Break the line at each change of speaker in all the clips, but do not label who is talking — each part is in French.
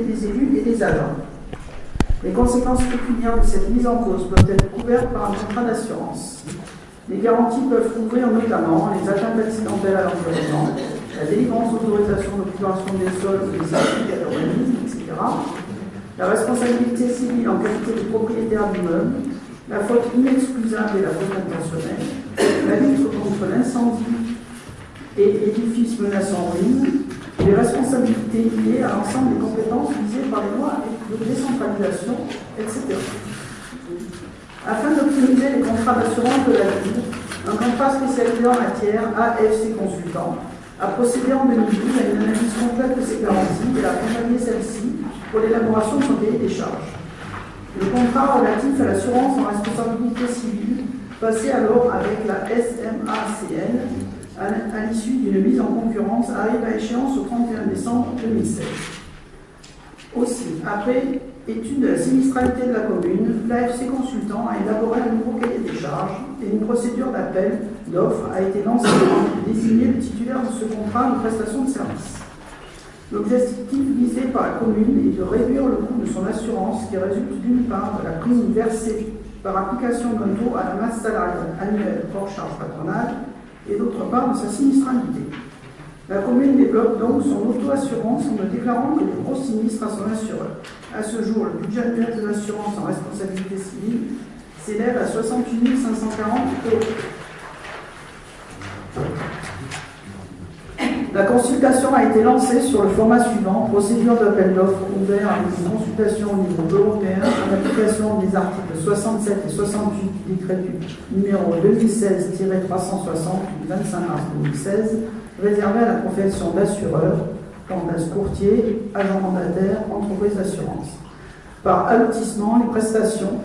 des élus et des agents. Les conséquences pécuniaires de cette mise en cause peuvent être couvertes par un contrat d'assurance. Les garanties peuvent couvrir notamment les atteintes accidentelles à l'environnement, la délivrance d'autorisation d'occupation des sols des certificats d'urbanisme, etc., la responsabilité civile en qualité de propriétaire d'immeuble, la faute inexcusable et la faute intentionnelle, la lutte contre l'incendie et édifices menaçant ruine, les responsabilités liées à l'ensemble des compétences visées par les lois de décentralisation, etc. Afin d'optimiser les contrats d'assurance de la ville, un contrat spécialisé en matière AFC Consultant a procédé en 2012 à une analyse complète de ses garanties et a accompagné celle-ci pour l'élaboration de son cahier des charges. Le contrat relatif à l'assurance en responsabilité civile passait alors avec la SMACN à l'issue d'une mise en concurrence arrive à échéance au 31 décembre 2016. Aussi, après étude de la sinistralité de la commune, l'AFC Consultant a élaboré un nouveau cahier des charges et une procédure d'appel d'offres a été lancée pour désigner le titulaire de ce contrat de prestation de service. L'objectif visé par la commune est de réduire le coût de son assurance qui résulte d'une part de la prime versée par application d'un taux à la masse salariale annuelle hors charge patronale et d'autre part de sa sinistralité. La commune développe donc son auto-assurance en ne déclarant que les gros sinistres à son assureur. À ce jour, le budget annuel de l'assurance en responsabilité civile s'élève à 68 540 euros. La consultation a été lancée sur le format suivant, procédure d'appel d'offres ouvert à une consultation au niveau européen en application des articles 67 et 68 du décret numéro 2016-360 du 25 mars 2016, réservé à la profession d'assureur, candidat courtier, agent mandataire, entreprise d'assurance. Par allotissement, les prestations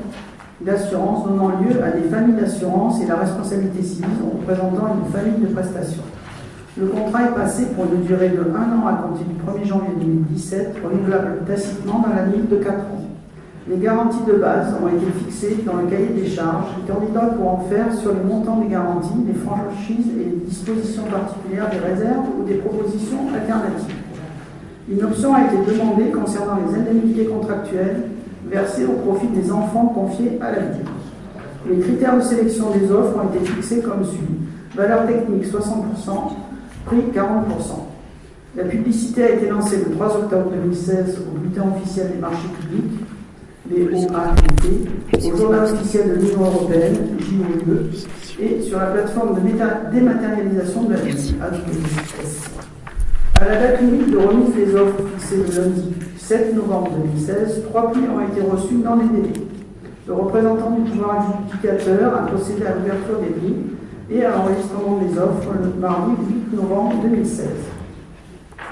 d'assurance donnant lieu à des familles d'assurance et la responsabilité civile en représentant une famille de prestations. Le contrat est passé pour une durée de 1 an à compter du 1er janvier 2017, renouvelable tacitement dans la limite de 4 ans. Les garanties de base ont été fixées dans le cahier des charges. Les candidats pourront faire sur le montant des garanties, des franchises et les dispositions particulières des réserves ou des propositions alternatives. Une option a été demandée concernant les indemnités contractuelles versées au profit des enfants confiés à la vie. Les critères de sélection des offres ont été fixés comme suit. Valeur technique 60%, prix 40%. La publicité a été lancée le 3 octobre 2016 au bulletin officiel des marchés publics, les au journal officiel de l'Union européenne, JOE, et sur la plateforme de dématérialisation de la vie, À la date limite de remise des offres fixée le lundi 7 novembre 2016, trois prix ont été reçus dans les délais. Le représentant du pouvoir adjudicateur a procédé à l'ouverture des prix et à l'enregistrement des offres le mardi 8 novembre 2016.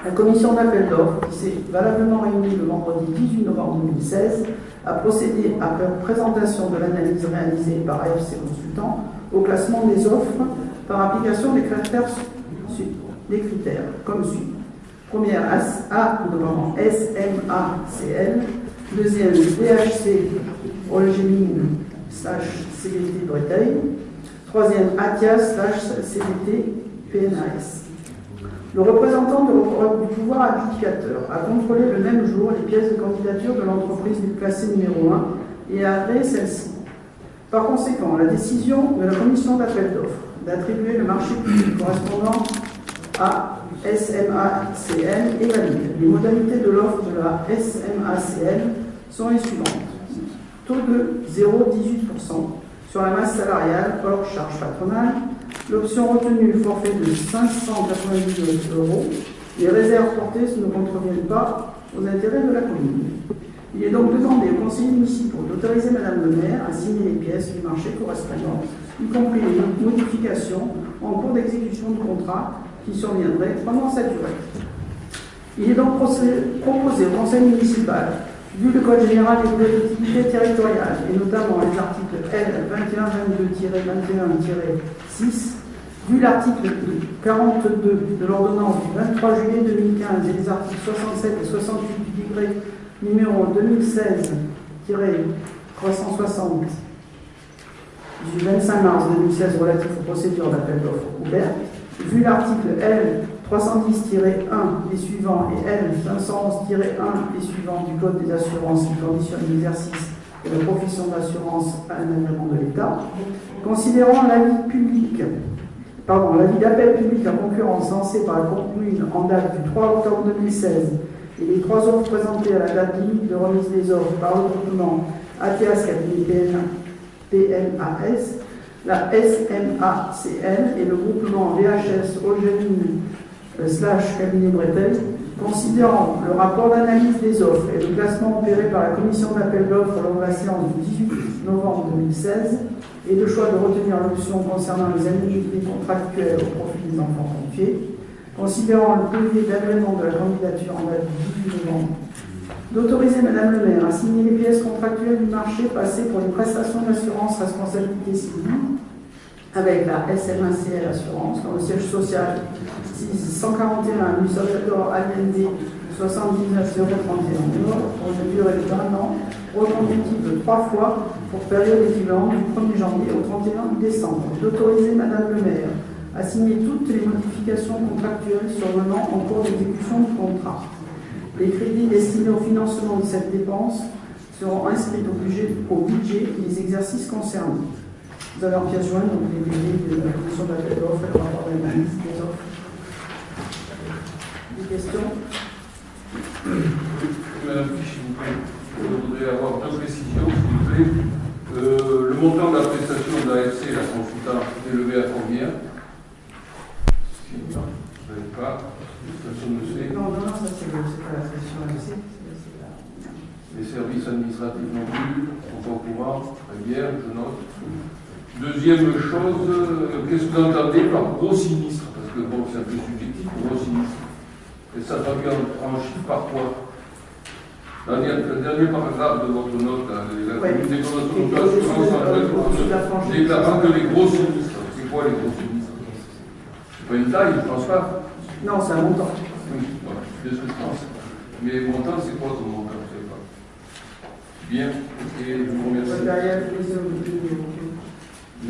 La commission d'appel d'offres, qui s'est valablement réunie le vendredi 18 novembre 2016, a procédé, après présentation de l'analyse réalisée par AFC Consultant, au classement des offres par application des critères, des critères comme suit. Première A, devant SMACL, deuxième DHC Olgemine slash CDT Breteuil, Troisième, ATIAS CDT PNAS. Le représentant du pouvoir adjudicateur a contrôlé le même jour les pièces de candidature de l'entreprise classée numéro 1 et a agréé celle-ci. Par conséquent, la décision de la commission d'appel d'offres d'attribuer le marché public correspondant à SMACN est valide. Les modalités de l'offre de la SMACN sont les suivantes. Taux de 0,18%, sur la masse salariale hors charge patronale, l'option retenue, forfait de 590 euros. Les réserves portées ne contreviennent pas aux intérêts de la commune. Il est donc demandé aux conseillers municipaux d'autoriser Madame le maire à signer les pièces du marché correspondant, y compris les modifications en cours d'exécution du contrat qui surviendraient pendant cette durée. Il est donc proposé au conseil municipal vu le Code général des collectivités territoriales, et notamment les articles L 2122-21-6, vu l'article 42 de l'ordonnance du 23 juillet 2015 et les articles 67 et 68 du décret numéro 2016-360 du 25 mars 2016 relatif aux procédures d'appel d'offres ouvertes, vu l'article L 310-1 et suivants et L 511-1 et suivants du Code des assurances qui conditionnent l'exercice de la profession d'assurance à un agrément de l'État, considérant l'avis public, pardon, l'avis d'appel public en concurrence lancé par la commune en date du 3 octobre 2016 et les trois offres présentées à la date limite de remise des offres par le groupement cabinet PMAS, la SMACN et le groupement VHS Ogénie euh, slash cabinet Bretel, considérant le rapport d'analyse des offres et le classement opéré par la commission d'appel d'offres lors de la séance du 18 novembre 2016 et le choix de retenir l'option concernant les indemnités contractuelles au profit des enfants confiés, considérant le devis d'agrément de la candidature en date du 18 novembre, d'autoriser Madame le maire à signer les pièces contractuelles du marché passées pour les prestations d'assurance responsabilité civile avec la SMACL Assurance, dans le siège social 141 rue Salvador Allende 79 031 pour une durée de 20 ans, reconductible trois fois pour période équivalente du 1er janvier au 31 décembre. D'autoriser Madame le maire à signer toutes les modifications contractuelles survenant en cours d'exécution du contrat. Les crédits destinés au financement de cette dépense seront inscrits au budget, au budget des exercices concernés. Vous avez en pièce jointe donc les délais de la commission d'appel d'offres et le rapport d'analyse des offres. Des questions
Madame Fiche, vous plaît, avoir deux précisions, s'il vous plaît. Euh, le montant de la prestation de la FC, la consultante, est élevé à combien Je ne sais pas. Personne ne sait.
Non, non, non, ça c'est pas la session AMC.
Les services administratifs non plus, sont pas au courant. Très bien, je note. Deuxième chose, euh, qu'est-ce que vous entendez par gros sinistre Parce que bon, c'est un peu subjectif, gros sinistre. Et ça traduit en, en chiffre par quoi dans le dernier paragraphe de votre note,
Ouais. franchise.
déclarant que les gros sinistres. C'est quoi les gros sinistres C'est pas une taille, je pense pas.
Non, c'est un montant.
Oui, voilà, c'est ce que je pense. Mais montant, c'est quoi ton montant Je sais pas. Bien, ok, je vous remercie.
Les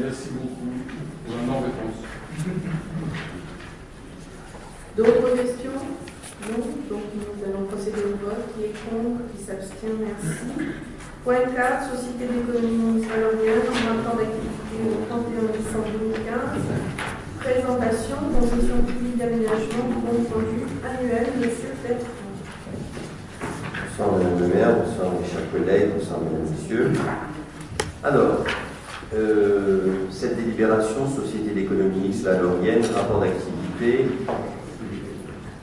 Merci beaucoup pour la non-réponse.
D'autres questions? Donc nous allons procéder au vote. Qui est contre? Qui s'abstient? Merci. Point 4, Société d'économie salariale, rapport d'activité au 31 décembre 2015. Présentation, concession publique d'aménagement, compte rendu annuel, Monsieur Bertrand.
Bonsoir Madame le maire, bonsoir mes chers collègues, bonsoir Mesdames Messieurs. Alors, euh, cette délibération, Société d'économie Laurienne, rapport d'activité,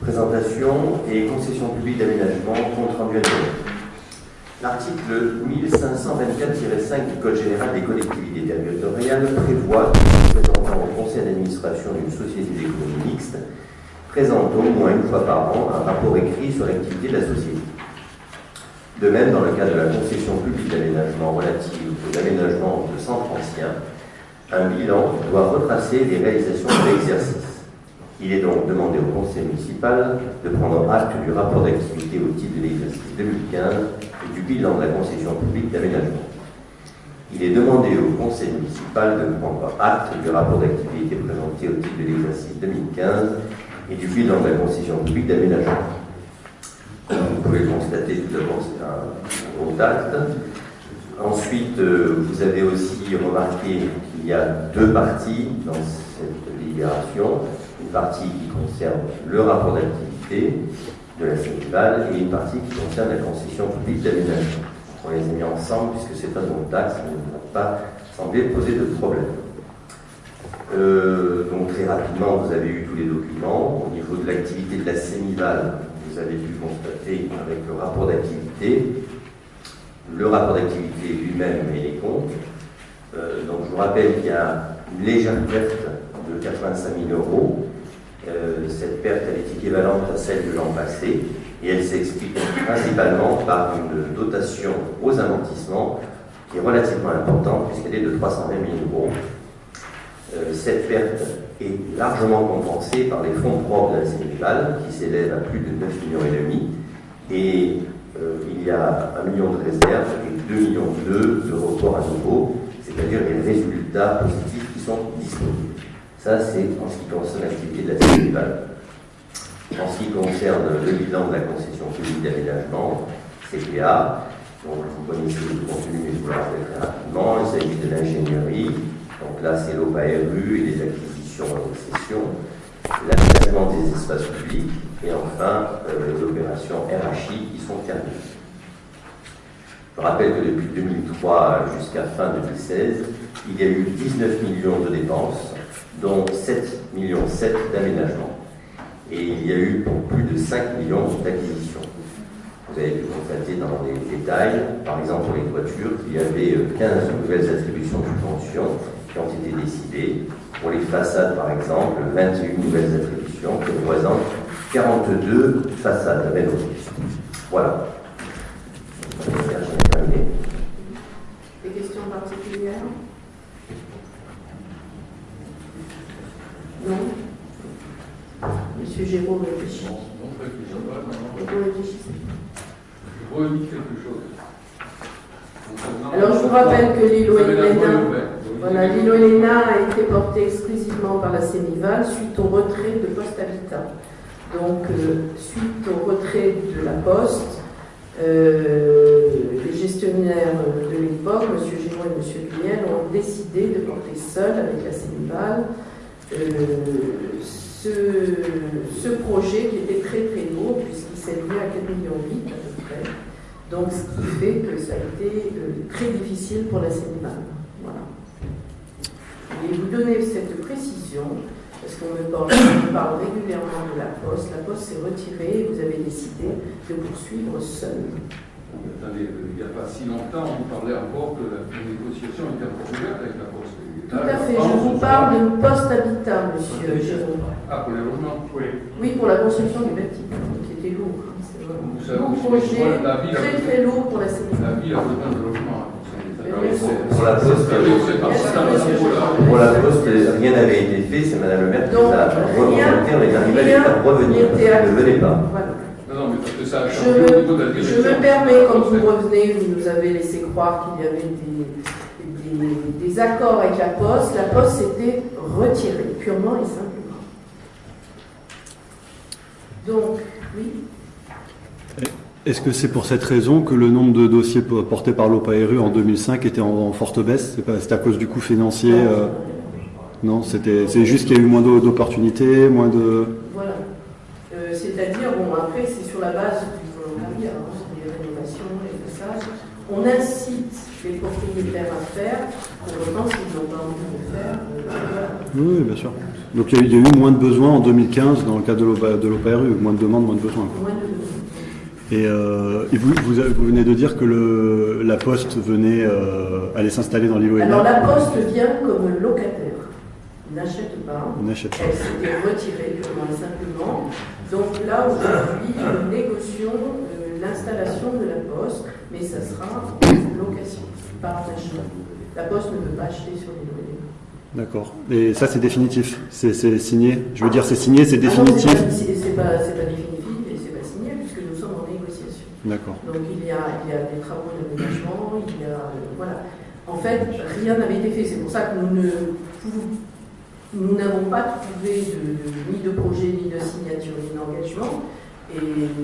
présentation et concession publique d'aménagement, compte rendu. L'article 1524-5 du Code général des collectivités territoriales prévoit que le représentant au conseil d'administration d'une société d'économie mixte présente au moins une fois par an un rapport écrit sur l'activité de la société. De même, dans le cas de la concession publique d'aménagement relative aux aménagements de centres anciens, un bilan doit retracer les réalisations de l'exercice. Il est donc demandé au conseil municipal de prendre acte du rapport d'activité au titre de l'exercice 2015 et du bilan de la concession publique d'aménagement. Il est demandé au conseil municipal de prendre acte du rapport d'activité présenté au titre de l'exercice 2015 et du bilan de la concession publique d'aménagement. Vous pouvez le constater tout d'abord, c'est un gros acte. Ensuite, euh, vous avez aussi remarqué qu'il y a deux parties dans cette délibération. Partie qui concerne le rapport d'activité de la Sénégal et une partie qui concerne la concession publique d'aménagement. On les a mis ensemble puisque c'est un bon taxe, ça ne va pas sembler poser de problème. Euh, donc très rapidement, vous avez eu tous les documents. Au niveau de l'activité de la Sénival, vous avez pu constater avec le rapport d'activité, le rapport d'activité lui-même et les comptes. Euh, donc je vous rappelle qu'il y a une légère perte de 85 000 euros. Euh, cette perte est équivalente à celle de l'an passé et elle s'explique principalement par une dotation aux amortissements qui est relativement importante puisqu'elle est de 320 000 euros. Cette perte est largement compensée par les fonds propres de la Sénégal qui s'élèvent à plus de 9 millions et demi et euh, il y a 1 million de réserves et 2 millions de report à nouveau, c'est-à-dire les résultats positifs qui sont disponibles. Ça, c'est en ce qui concerne l'activité de la Sénégal. En ce qui concerne le bilan de la concession publique d'aménagement, CPA, donc vous connaissez le contenu, mais je vous le rappelle très rapidement, il s'agit de l'ingénierie, donc là c'est l'OPA-RU et les acquisitions en cession, l'aménagement des espaces publics et enfin euh, les opérations RHI qui sont terminées. Je rappelle que depuis 2003 jusqu'à fin 2016, il y a eu 19 millions de dépenses, dont 7 millions 7 d'aménagement. Et il y a eu pour plus de 5 millions d'acquisitions. Vous avez pu constater dans les détails, par exemple pour les toitures, qu'il y avait 15 nouvelles attributions de subventions qui ont été décidées. Pour les façades, par exemple, 21 nouvelles attributions qui représentent 42 façades rénovées. Voilà.
Des questions particulières? Non Monsieur Géraud réfléchit.
Non, je réfléchis pas, non, non.
Vous réfléchissez.
Je redis quelque chose.
Alors, je vous rappelle que l'îlot Elena, voilà, Elena a été porté exclusivement par la Sénival suite au retrait de Poste Habitat. Donc, euh, suite au retrait de la Poste, euh, les gestionnaires de l'époque, M. Géraud et M. Guignel, ont décidé de porter seul avec la Sénival ce, ce projet qui était très très lourd puisqu'il s'élevait à 4,8 millions à peu près. Donc, ce qui fait que ça a été euh, très difficile pour la Sénégal. Voilà. Et vous donner cette précision, parce qu'on me parle, régulièrement de la Poste. La Poste s'est retirée et vous avez décidé de poursuivre seul.
Attendez, il n'y a pas si longtemps, on parlait encore que la négociation était ouverte avec la Poste.
Tout à fait. Je vous parle de Poste Habitat, monsieur Jérôme.
Ah, pour les logements Oui.
Oui, pour la construction du bâtiment, qui était lourd. hein, Lourd
vous
projet,
savez, la ville a
très
besoin-
très lourd pour la Sénégal.
La ville a besoin de logements. hein, pour
bon.
La Poste. Pour la Poste, rien n'avait été fait, c'est Madame le maire qui a remonté, on est arrivé à revenir. Ne venez pas.
Je me, permets, comme vous revenez, vous nous avez laissé croire qu'il y avait des, des- des accords avec la Poste. La Poste s'était retirée, purement et simplement. Donc, oui,
Est-ce que c'est pour cette raison que le nombre de dossiers po- portés par l'OPARU en 2005 était en, en forte baisse? C'est à cause du coût financier euh, Non, c'était c'est juste qu'il y a eu moins d'o- d'opportunités, moins de...
voilà. Euh, C'est-à-dire, bon, après, c'est sur la base du volontariat, hein, des rénovations, les passages. On incite à faire, n'ont pas envie de faire.
Oui, bien sûr. Donc il y, a, eu- moins de besoins en 2015 dans le cadre de l'OPARU, moins de demandes, moins de besoins.
Moins de-
Et, euh, et vous, vous, avez- vous venez de dire que le, la Poste venait euh, aller s'installer dans l'îlot
Alors la poste vient comme locataire, n'achète pas,
On n'achète pas.
elle s'était retirée purement et simplement. Donc là aujourd'hui nous négocions euh, l'installation de la poste, mais ça sera en location, achat. La poste ne peut pas acheter sur les loyers.
D'accord. Et ça, c'est définitif. C'est signé. Je veux dire, c'est signé, c'est
Ah
définitif.
c'est pas- définitif et c'est pas signé puisque nous sommes en négociation.
D'accord.
Donc il y a, il y a des travaux d'aménagement, il y a. euh, voilà. En fait, rien n'avait été fait. C'est pour ça que nous ne pouvons- nous n'avons pas trouvé de- ni de projet, ni de signature, ni d'engagement. Et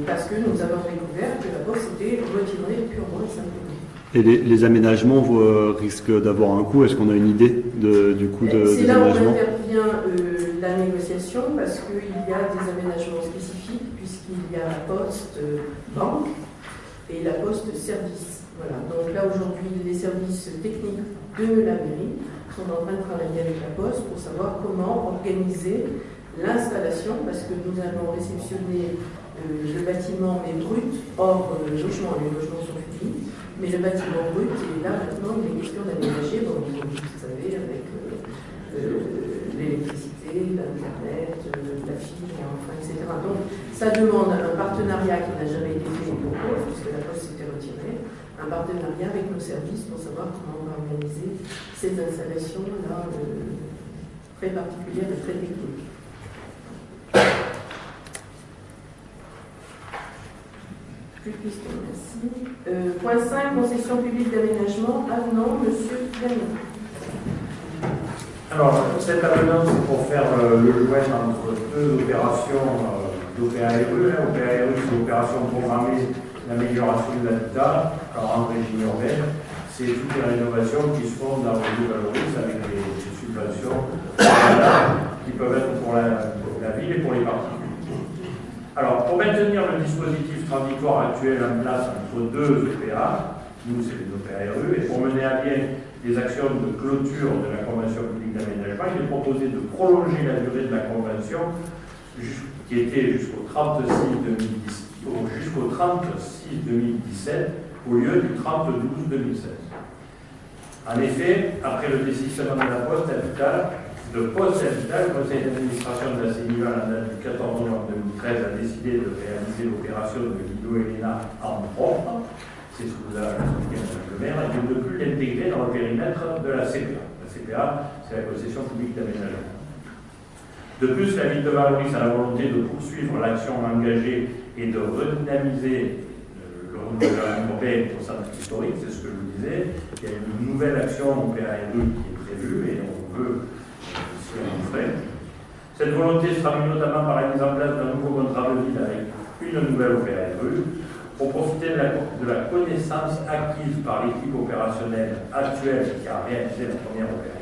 parce que nous avons découvert que la Poste était retirée purement et simplement.
Et les, les aménagements euh, risquent d'avoir un coût. Est-ce qu'on a une idée de- du coût de,
C'est
des
là où
aménagements?
intervient euh, la négociation parce qu'il y a des aménagements spécifiques puisqu'il y a la poste euh, banque et la poste service. Voilà. Donc là aujourd'hui les services techniques de la mairie sont en train de travailler avec la poste pour savoir comment organiser l'installation parce que nous allons réceptionner le bâtiment mais brut hors logement. Les logements sont. Mais le bâtiment brut, et là maintenant il est question d'aménager, comme vous savez, avec euh, euh, l'électricité, l'Internet, euh, la fibre, enfin, etc. Donc ça demande un partenariat qui n'a jamais été fait pour nous, puisque la Poste s'était retirée, un partenariat avec nos services pour savoir comment on va organiser ces installations-là très particulières et très techniques. Plus de questions, merci. Euh, point 5, concession publique d'aménagement, avenant, monsieur Gagnon.
Alors, cet avenant, c'est pour faire euh, le joint entre deux opérations euh, d'OPARE. OPARE, c'est l'opération programmée d'amélioration de l'habitat en régime urbaine. C'est toutes les rénovations qui se font dans le Valoris avec des, subventions qui peuvent être pour la, pour la ville et pour les particuliers. Alors, pour maintenir le dispositif transitoire actuel en place entre deux OPA, nous c'est les OPARE, et pour mener à bien les actions de clôture de la Convention publique d'aménagement, il est proposé de prolonger la durée de la Convention qui était jusqu'au 36 2010 jusqu'au 36 2017 au lieu du 30 12 2016. En effet, après le désistement de la Poste Habitat, le Poste Habitat, le conseil d'administration de la CENIVAL en date du 14 novembre 2013 a décidé de réaliser l'opération de Guido Elena en propre, c'est ce que vous avez expliqué le maire, et de ne plus l'intégrer dans le périmètre de la CPA. La CPA, c'est la concession publique d'aménagement. De plus, la ville de Valoris a la volonté de poursuivre l'action engagée et de redynamiser le renouvellement urbain au centre historique, c'est ce que je vous disais. Il y a une nouvelle action PARE qui est prévue et on veut Cette volonté se traduit notamment par la mise en place d'un nouveau contrat de ville avec une nouvelle OPRE pour profiter de la, connaissance acquise par l'équipe opérationnelle actuelle qui a réalisé la première OPRE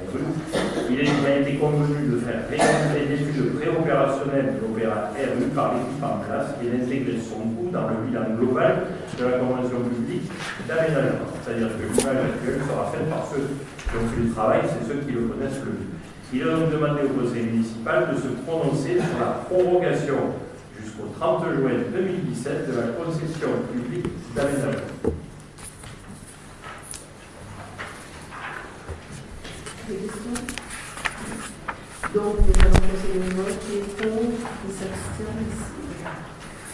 il a été convenu de faire réaliser une étude préopérationnelle de l'opéra RU par l'équipe en place et d'intégrer son coût dans le bilan global de la convention publique d'aménagement. C'est-à-dire que l'image actuelle sera faite par ceux qui ont fait le travail, c'est ceux qui le connaissent le mieux. Il a donc demandé au conseil municipal de se prononcer sur la prorogation jusqu'au 30 juin 2017 de la concession publique d'aménagement.
Donc, nous allons passer le vote qui est contre, qui s'abstient ici.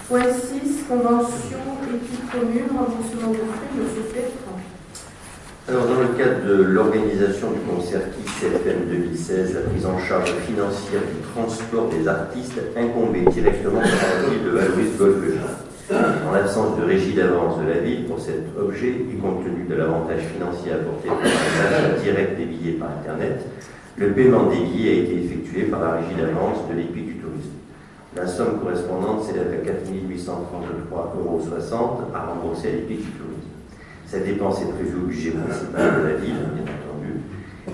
Point 6, convention équipe commune, remboursement de frais, M. Petre.
Alors, dans le cadre de l'organisation du concert KISS-FM 2016, la prise en charge financière du transport des artistes incombait directement par la ville de Valois-Golfe en l'absence de régie d'avance de la ville pour cet objet et compte tenu de l'avantage financier apporté par l'achat direct des billets par Internet, le paiement des billets a été effectué par la régie d'avance de l'EPIC du tourisme. La somme correspondante s'élève à 4 833,60 euros à rembourser à l'EPIC du tourisme. Cette dépense est prévue au budget principal de la ville, bien entendu,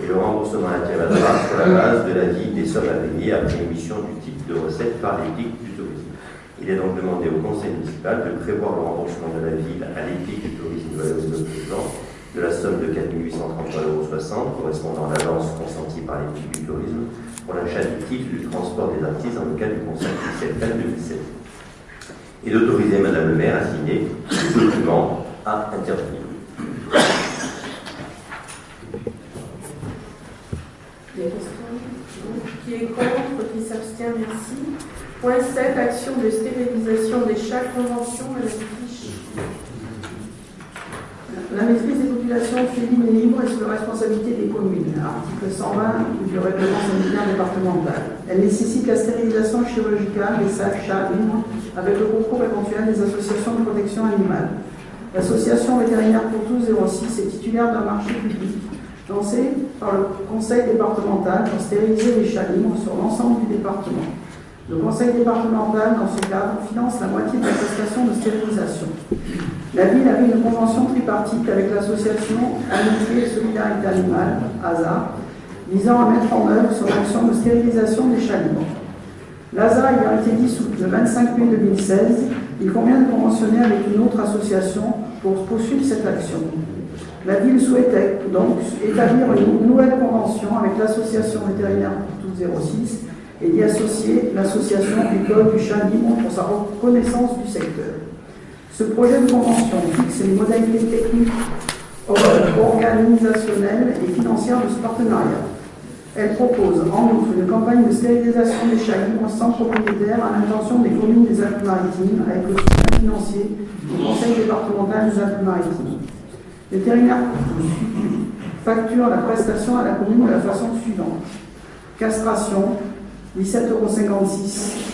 et le remboursement interviendra sur la base de la vie des sommes à payer après émission du type de recette par l'EPIC du tourisme. Il est donc demandé au conseil municipal de prévoir le remboursement de la ville à l'équipe du tourisme de présent de la somme de 4 833,60 euros correspondant à l'avance consentie par l'équipe du tourisme pour l'achat du titre du transport des artistes dans le cadre du conseil municipal 2017. Et d'autoriser Madame le maire à signer ce document à intervenir.
Qui est contre, qui s'abstient, merci. Point 7, action de stérilisation des chats, convention à la fiche.
La maîtrise des populations féminines et libres est sous la responsabilité des communes, article 120 du règlement sanitaire départemental. Elle nécessite la stérilisation chirurgicale des sacs chats libres avec le concours éventuel des associations de protection animale. L'association vétérinaire pour tous 06 est titulaire d'un marché public lancé par le conseil départemental pour stériliser les chats libres sur l'ensemble du département. Le conseil départemental, dans ce cadre, finance la moitié de la de stérilisation. La ville avait une convention tripartite avec l'association Amitié et Solidarité Animale, ASA, visant à mettre en œuvre son action de stérilisation des chats libres. L'ASA ayant été dissoute le 25 mai 2016, il convient de conventionner avec une autre association pour poursuivre cette action. La ville souhaitait donc établir une nouvelle convention avec l'association vétérinaire pour tous 06 et d'y associer l'association École du chat libre pour sa reconnaissance du secteur. Ce projet de convention fixe les modalités techniques, organisationnelles et financières de ce partenariat. Elle propose en outre une campagne de stérilisation des libres sans propriétaire à l'intention des communes des Alpes-Maritimes avec le soutien financier du Conseil départemental des Alpes-Maritimes. Vétérinaire facture la prestation à la commune de la façon suivante. Castration, 17,56 euros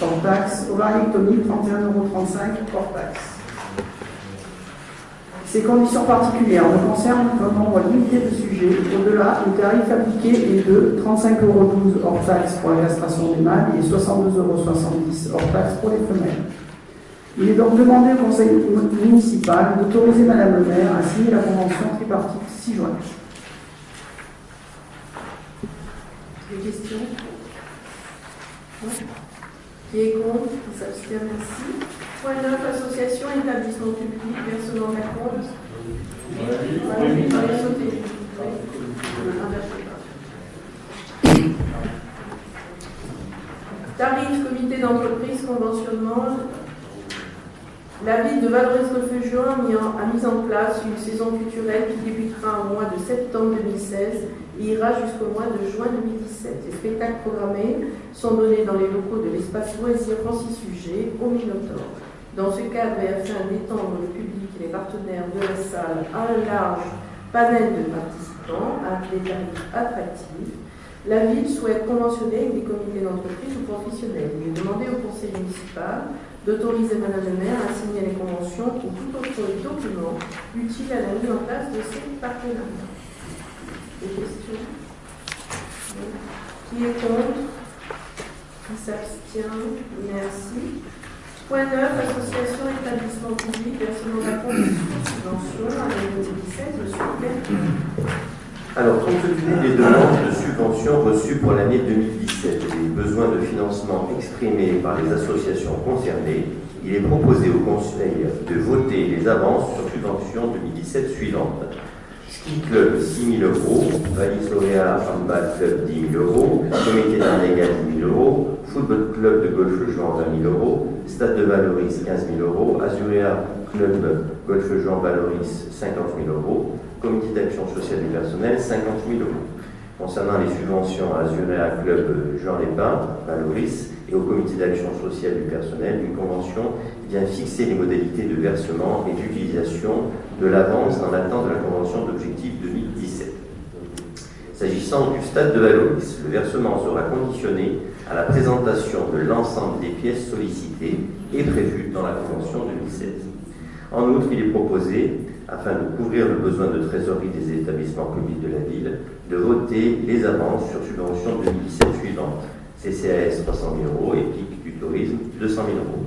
hors taxe, ovaryectomie 31,35 euros hors taxe. Ces conditions particulières ne concernent qu'un nombre limité de sujets. Au-delà, le tarif appliqué est de 35,12 euros hors taxe pour la castration des mâles et 62,70 euros hors taxe pour les femelles. Il est donc demandé au Conseil municipal d'autoriser Madame le maire à signer la convention tripartite 6 juin.
Des questions? Qui est contre Qui s'abstient Merci. Point 9, association, établissement public, versement d'un compte. Oui. Tarif, comité d'entreprise, conventionnement. La ville de Valoris-le-Feu-Juin a mis en place une saison culturelle qui débutera au mois de septembre 2016 et ira jusqu'au mois de juin 2017. Les spectacles programmés sont donnés dans les locaux de l'espace loisir Francis Sujet au Minotaure. Dans ce cadre, et afin d'étendre le public et les partenaires de la salle à un large panel de participants à des tarifs attractifs, la ville souhaite conventionner avec des comités d'entreprise ou professionnels. Il est demandé au conseil municipal d'autoriser Madame le maire à signer les conventions ou tout autre document utile à la mise en place de ces partenariats. Des questions Qui est contre Qui s'abstient Merci. Point 9, association, établissement public, versement d'apport de subvention à l'année 2017, monsieur.
Alors, compte tenu des demandes de subventions reçues pour l'année 2017 et des besoins de financement exprimés par les associations concernées, il est proposé au Conseil de voter les avances sur subventions 2017 suivantes. Club 6 000 euros, Valise Lauréat Handball Club 10 000 euros, Comité d'Arnégal 10 000 euros, Football Club de Golfe Jean 20 000 euros, Stade de Valoris 15 000 euros, Azurea Club Golfe Jean Valoris 50 000 euros, Comité d'action sociale du personnel 50 000 euros. Concernant les subventions à Azurea Club Jean Lépin, Valoris, et au Comité d'action sociale du personnel, une convention vient fixer les modalités de versement et d'utilisation de l'avance dans l'attente de la convention d'objectif 2017. S'agissant du stade de Valoris, le versement sera conditionné à la présentation de l'ensemble des pièces sollicitées et prévues dans la convention 2016. En outre, il est proposé, afin de couvrir le besoin de trésorerie des établissements publics de la ville, de voter les avances sur subventions 2017 suivantes. CCAS 300 000 euros, EPIC du tourisme 200 000 euros.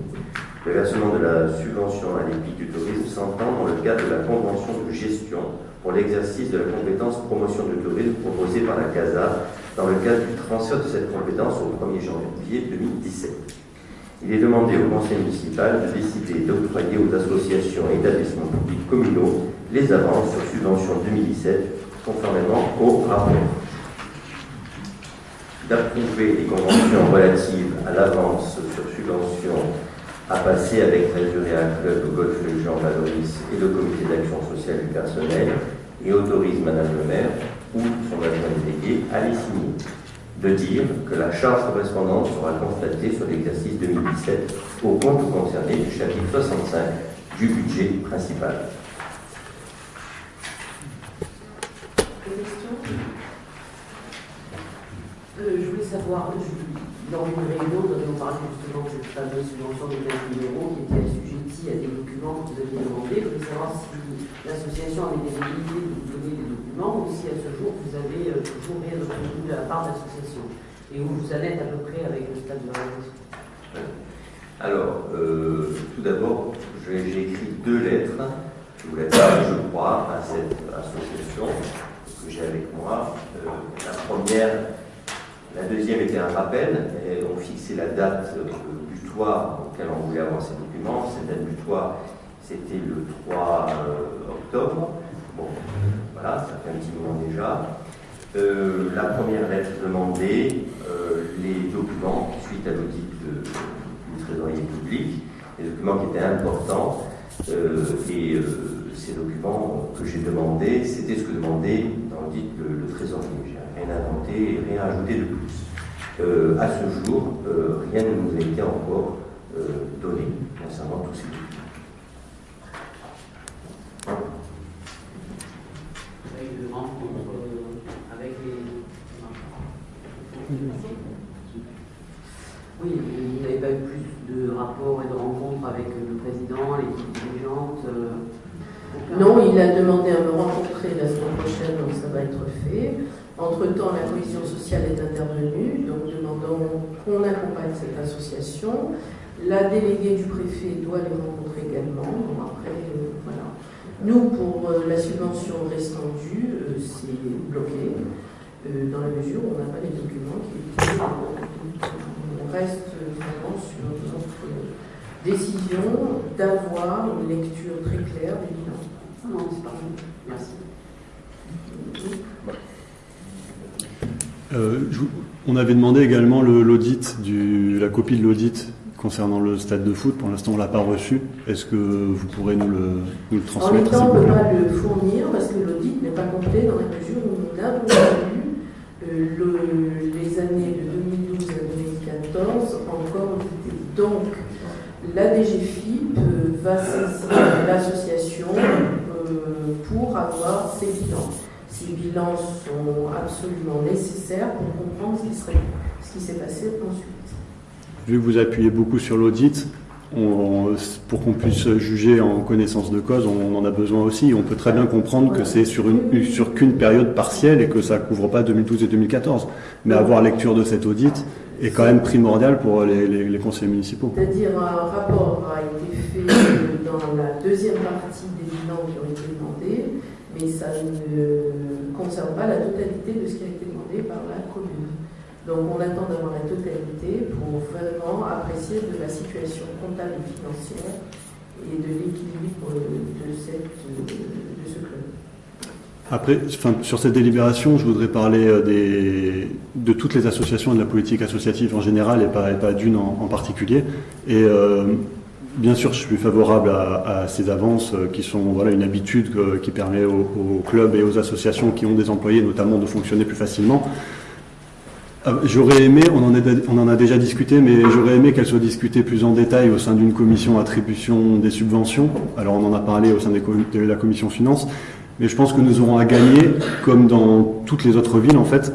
Le versement de la subvention à l'EPIC du tourisme s'entend dans le cadre de la convention de gestion pour l'exercice de la compétence promotion du tourisme proposée par la CASA dans le cadre du transfert de cette compétence au 1er janvier 2017. Il est demandé au conseil municipal de décider d'octroyer aux associations et établissements publics communaux les avances sur subvention 2017 conformément au rapport d'approuver les conventions relatives à l'avance sur subvention à passer avec Résuréa Club, Golf Jean Valoris et le comité d'action sociale du personnel et autorise Madame le maire ou son adjoint délégué à les signer. De dire que la charge correspondante sera constatée sur l'exercice 2017 au compte concerné du chapitre 65 du budget principal.
Euh, je voulais savoir, je- dans une réunion, nous avions parlé justement de cette fameuse subvention de 15 000 euros qui était assujettie à des documents que vous aviez demandés. Je voulais savoir si l'association avait des velléités de vous donner des documents ou si à ce jour vous avez euh, toujours rien obtenu de la part de l'association et où vous en êtes à peu près avec le stade de la.
Alors, euh, tout d'abord, j'ai écrit deux lettres, je vous lettres, je crois, à cette association que j'ai avec moi. Euh, la première, la deuxième était un rappel, on fixait la date euh, butoir auquel on voulait avoir ces documents. Cette date butoir, c'était le 3 euh, octobre. Bon, voilà, ça fait un petit moment déjà. Euh, la première lettre demandait les documents suite à l'audit du trésorier public, des documents qui étaient importants. et ces documents que j'ai demandés, c'était ce que demandait dans le, le trésorier. Rien inventé et rien ajouté de plus. Euh, à ce jour, euh, rien ne nous a été encore euh, donné concernant tous ces documents.
Avec de rencontres avec les. Oui, mais vous n'avez pas eu plus de rapports et de rencontres avec le président, l'équipe dirigeante euh,
Non, il a demandé à me rencontrer la semaine prochaine, donc ça va être fait. Entre-temps, la commission sociale est intervenue, donc demandant qu'on accompagne cette association. La déléguée du préfet doit les rencontrer également. Bon, après, euh, voilà. Nous, pour euh, la subvention restant due, euh, c'est bloqué, euh, dans la mesure où on n'a pas les documents qui étaient. On reste vraiment sur notre décision d'avoir une lecture très claire des bilans.
Non, c'est pas bon. Merci.
Euh, je on avait demandé également le- l'audit, la copie de l'audit concernant le stade de foot. Pour l'instant, on ne l'a pas reçu. Est-ce que vous pourrez nous le, nous le
En
transmettre
l'état, on ne peut pas le fournir parce que l'audit n'est pas complet dans la mesure où nous n'avons pas eu les années de 2012 à 2014 encore auditées. Donc, la DGFIP euh, va saisir l'association euh, pour avoir ces bilans. Ces bilans sont absolument nécessaires pour comprendre ce qui, serait- ce qui s'est passé ensuite.
Vu que vous appuyez beaucoup sur l'audit, on- pour qu'on puisse juger en connaissance de cause, on en a besoin aussi. On peut très bien comprendre que c'est sur une sur qu'une période partielle et que ça couvre pas 2012 et 2014. Mais avoir lecture de cet audit est quand même primordial pour les, les- les conseillers municipaux.
C'est-à-dire un rapport a été fait dans la deuxième partie des bilans qui ont été demandés, mais ça ne concerne pas la totalité de ce qui a été demandé par la commune. Donc on attend d'avoir la totalité pour vraiment apprécier de la situation comptable et financière et de l'équilibre de, ce club.
Après, sur cette délibération, je voudrais parler euh, des, de toutes les associations et de la politique associative en général et pas, d'une en, particulier. Euh, bien sûr, je suis favorable à, ces avances euh, qui sont voilà, une habitude que- qui permet aux, clubs et aux associations qui ont des employés notamment de fonctionner plus facilement. Euh, J'aurais aimé, on en, a déjà discuté, mais j'aurais aimé qu'elle soit discutée plus en détail au sein d'une commission attribution des subventions. Alors on en a parlé au sein de la commission finance, mais je pense que nous aurons à gagner, comme dans toutes les autres villes en fait,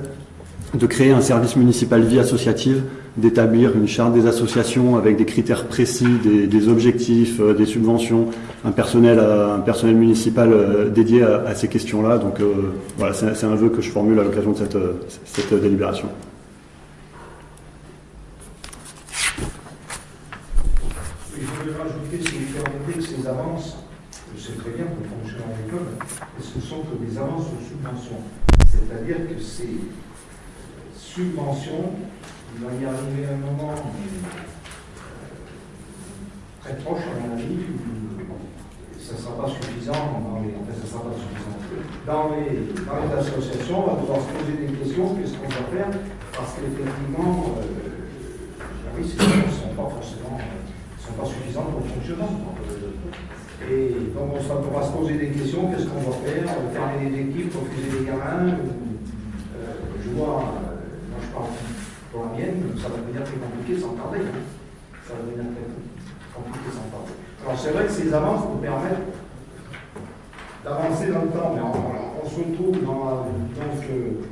de créer un service municipal vie associative, d'établir une charte des associations avec des critères précis, des, objectifs, euh, des subventions, un personnel, à- un personnel municipal euh, dédié à, ces questions-là. Donc euh, voilà, c'est un vœu que je formule à l'occasion de cette, euh, cette délibération.
Il faudrait rajouter, que ces avances, je sais très bien qu'on fonctionne en école, ce sont des avances aux subventions. C'est-à-dire que ces subventions, il va y arriver un moment très proche, à mon avis, où ça ne sera pas suffisant dans les, enfin, ça sera pas suffisant. Dans les, les associations, on va devoir se poser des questions, qu'est-ce qu'on va faire, parce qu'effectivement, ces avances ne sont pas forcément sont pas suffisantes pour le fonctionnement. Et donc on sera- pourra se poser des questions, qu'est-ce qu'on va faire, fermer les équipes, refuser les gamins, euh, je vois, euh, moi je parle pour la mienne, ça va devenir très compliqué sans parler. hein. Ça va devenir très compliqué sans parler. Alors c'est vrai que ces avances nous permettent d'avancer dans le temps, mais on, se retrouve dans, donc, euh,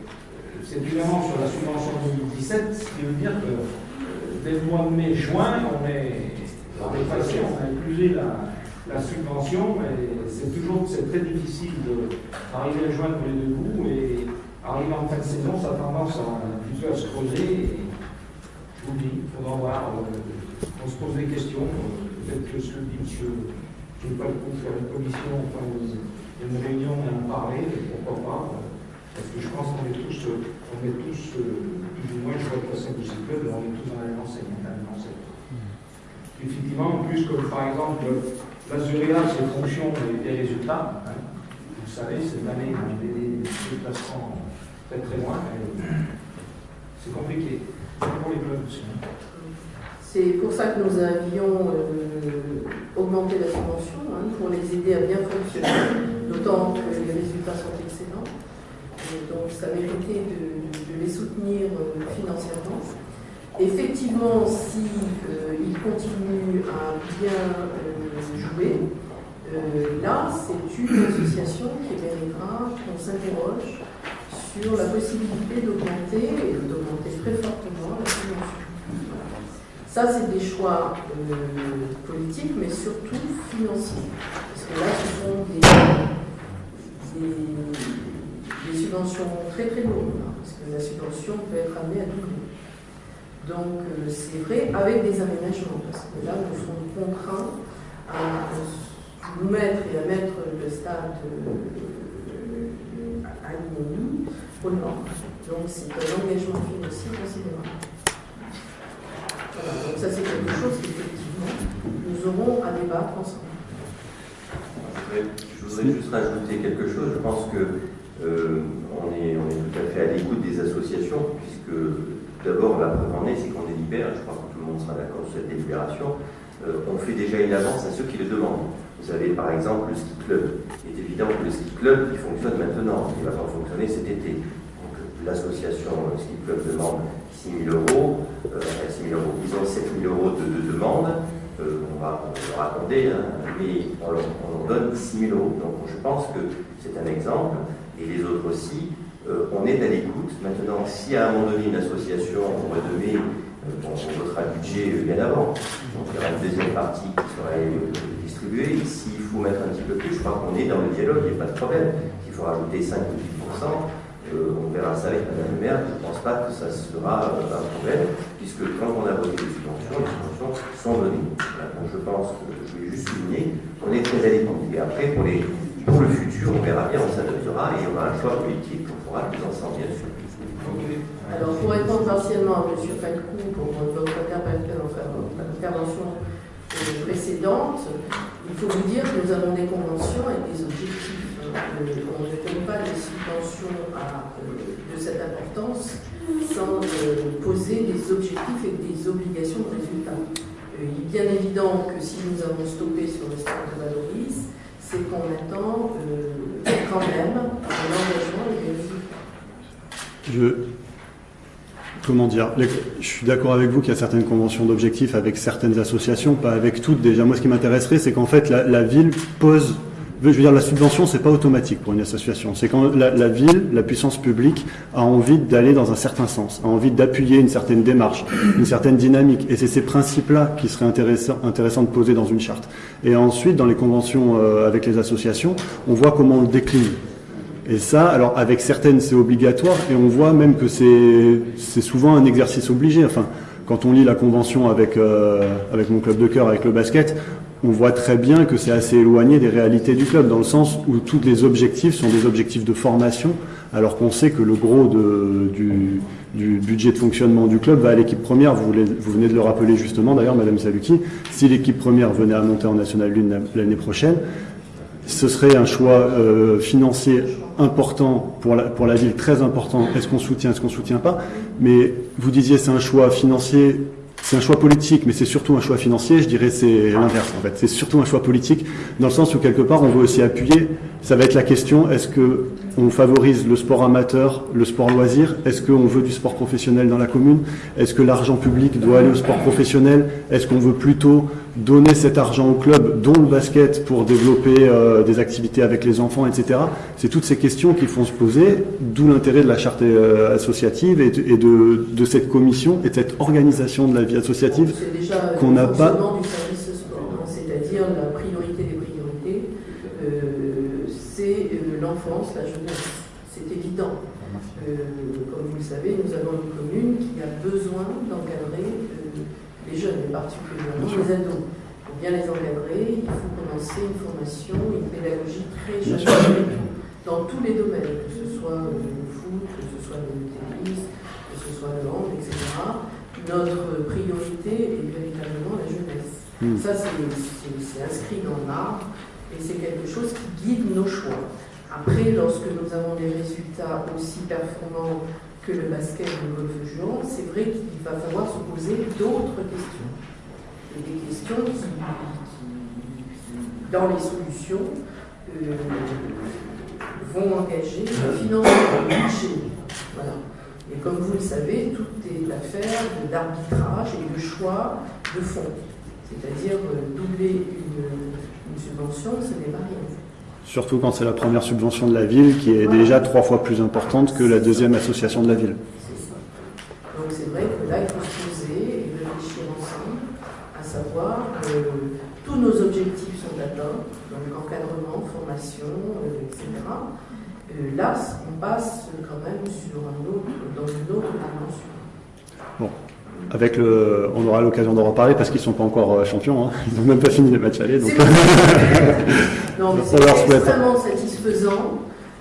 c'est évidemment sur la subvention 2017, ce qui veut dire que euh, dès le mois de mai-juin, on est, on est passé, on a épuisé la, la subvention, mais c'est toujours très difficile d'arriver à joindre les deux bouts, arriver en fin de saison, ça a tendance à, se creuser, et je vous le dis, il faudra voir, euh, on se pose des questions, euh, peut-être que ce que dit monsieur, je ne vais pas le coup faire une commission, enfin, une, une réunion et en parler, pourquoi pas, euh, parce que je pense qu'on est tous, on est tous, plus ou moins, je vois passé de ces clubs, on est tous dans la même enseigne, dans la même enseigne. Effectivement, en plus, comme par exemple, l'Azuréa, c'est fonction des, des résultats. hein. Vous savez, cette année, on a des déplacements très loin. C'est compliqué. C'est pour hein.
C'est pour ça que nous avions euh, augmenté la subvention, hein, pour les aider à bien fonctionner, d'autant que les résultats sont excellents. Donc ça méritait de, les soutenir euh, financièrement. Effectivement, si euh, continuent à bien jouer, là, c'est une association qui méritera qu'on s'interroge sur la possibilité d'augmenter, et d'augmenter très fortement la subvention. Ça, c'est des choix euh, politiques, mais surtout financiers. Parce que là, ce sont des, subventions très très lourdes, hein, parce que la subvention peut être amenée à doubler. Donc, euh, c'est vrai, avec des aménagements, parce que là, nous sommes contraints à nous mettre et à mettre le stade euh, à Donc, c'est un engagement financier considérable. Donc ça, c'est quelque chose qu'effectivement, nous aurons à débattre ensemble.
Je voudrais juste rajouter quelque chose. Je pense que euh, on est tout à fait à l'écoute des associations, puisque d'abord la preuve en est, c'est qu'on délibère, je crois que tout le monde sera d'accord sur cette délibération, Euh, on fait déjà une avance à ceux qui le demandent. Vous avez par exemple le ski club. Il est évident que le ski club, il fonctionne maintenant, il va pas fonctionner cet été. Donc l'association ski club demande 6 000 euros, euh, 6 000 euros. Ils ont 7 000 euros de, de demande, Euh, on va leur accorder, hein, mais on leur, on leur donne 6 000 euros. Donc je pense que c'est un exemple, et les autres aussi. Euh, on est à l'écoute. Maintenant, si à un moment donné une association au mois de mai, euh, on votera le budget bien avant, donc il y aura une deuxième partie qui sera S'il faut mettre un petit peu plus, je crois qu'on est dans le dialogue, il n'y a pas de problème. S'il faut rajouter 5 ou 10% euh, on verra ça avec Madame le maire. Je ne pense pas que ça sera euh, un problème, puisque quand on a voté les subventions, les subventions sont données. Donc je pense je voulais juste souligner qu'on est très à. Et après, pour, le futur, on verra bien, on s'adaptera et on aura un choix politique qu'on fera tous ensemble, bien sûr.
Alors, pour répondre partiellement à M. Falcou pour votre intervention enfin, votre intervention, euh, précédente, il faut vous dire que nous avons des conventions avec des objectifs. Euh, on ne donne pas des subventions euh, de cette importance sans euh, poser des objectifs et des obligations de résultat. Il est bien évident que si nous avons stoppé sur le stade de Valoris, c'est qu'on attend quand même un engagement et des résultats.
Je, comment dire, je suis d'accord avec vous qu'il y a certaines conventions d'objectifs avec certaines associations, pas avec toutes. Déjà, moi, ce qui m'intéresserait, c'est qu'en fait, la, ville pose, je veux dire, la subvention, c'est pas automatique pour une association. C'est quand la, ville, la puissance publique, a envie d'aller dans un certain sens, a envie d'appuyer une certaine démarche, une certaine dynamique. Et c'est ces principes-là qui seraient intéressants, intéressants de poser dans une charte. Et ensuite, dans les conventions euh, avec les associations, on voit comment on le décline. Et ça, alors avec certaines c'est obligatoire et on voit même que c'est souvent un exercice obligé. Enfin, quand on lit la convention avec euh, avec mon club de cœur, avec le basket, on voit très bien que c'est assez éloigné des réalités du club dans le sens où tous les objectifs sont des objectifs de formation, alors qu'on sait que le gros du, du budget de fonctionnement du club va à l'équipe première. Vous venez de le rappeler justement, d'ailleurs, Madame Saluki. Si l'équipe première venait à monter en National 1 l'année prochaine, ce serait un choix euh, financier important pour la, ville, très important. Est-ce qu'on soutient, est-ce qu'on soutient pas? Mais vous disiez c'est un choix financier, c'est un choix politique, mais c'est surtout un choix financier. Je dirais c'est l'inverse en fait. C'est surtout un choix politique dans le sens où quelque part on veut aussi appuyer. Ça va être la question est-ce que on favorise le sport amateur, le sport loisir? Est-ce qu'on veut du sport professionnel dans la commune? Est-ce que l'argent public doit aller au sport professionnel? Est-ce qu'on veut plutôt donner cet argent au club, dont le basket, pour développer euh, des activités avec les enfants, etc. C'est toutes ces questions qu'il faut se poser, d'où l'intérêt de la charte euh, associative et, de, et de, de cette commission et de cette organisation de la vie associative. Qu'on n'a pas-
fonctionnement du service sport, hein, c'est-à-dire la priorité des priorités, euh, c'est euh, l'enfance, la jeunesse. C'est évident. Euh, comme vous le savez, nous avons une commune qui a besoin d'encadrer euh, les jeunes, et particulièrement les ados. Pour bien les encadrer, il faut commencer une formation, une pédagogie très jeune, dans tous les domaines, que ce soit le foot, que ce soit le tennis, que ce soit le hand, etc notre priorité est véritablement la jeunesse.
Mm.
Ça, c'est inscrit dans le marbre et c'est quelque chose qui guide nos choix. Après, lorsque nous avons des résultats aussi performants que le basket ou le golf jouant, c'est vrai qu'il va falloir se poser d'autres questions. Et des questions qui, qui, dans les solutions, euh, vont engager le financement, le budget. Voilà. Et comme vous le savez, tout est affaire d'arbitrage et de choix de fonds. C'est-à-dire euh, doubler une, une subvention, ce n'est pas rien.
Surtout quand c'est la première subvention de la ville, qui est déjà trois fois plus importante que la deuxième association de la ville.
C'est ça. Donc c'est vrai que là, il faut se poser et réfléchir ensemble etc. Euh, là, on passe quand même sur un autre, dans une autre dimension.
Avec le, on aura l'occasion d'en reparler parce qu'ils sont pas encore euh, champions. hein. Ils n'ont même pas fini les matchs allés. Donc...
C'est- non, mais extrêmement satisfaisant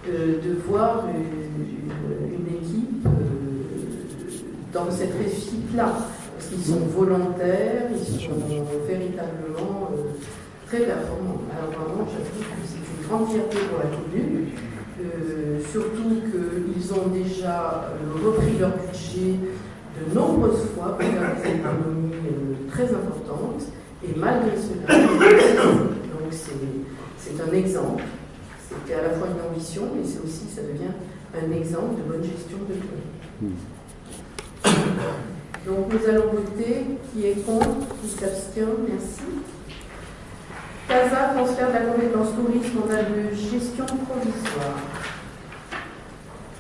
euh, de voir une, une- équipe euh, dans cette réussite-là. Parce qu'ils sont volontaires, ils sont véritablement euh, très performants. Alors vraiment, j'avoue que c'est une grande fierté pour la commune. Euh, surtout qu'ils ont déjà euh, repris leur budget de nombreuses fois pour faire des économies euh, très importantes. Et malgré cela, donc c'est un exemple. C'était à la fois une ambition, mais c'est aussi, ça devient un exemple de bonne gestion de commune. Donc nous allons voter qui est contre, qui s'abstient, merci. CASA, transfert de la compétence tourisme, a de gestion provisoire.